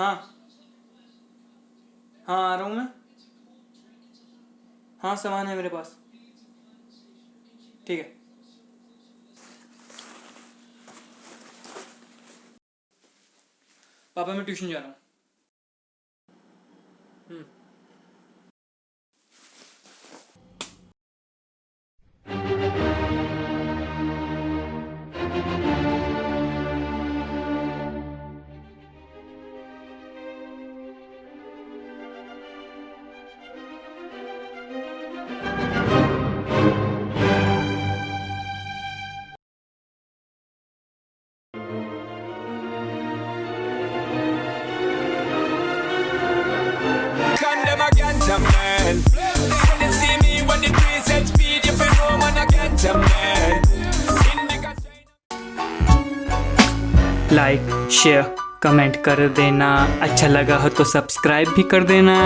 हाँ। हाँ आ रहा हूँ मैं। हाँ सामान है मेरे पास। ठीक है। पापा, मैं ट्यूशन जा रहा हूँ। Man. And they see me when the trees set speed, you feel know I get them man. Like share comment कर देना अच्छा लगा हो तो सब्सक्राइब भी कर देना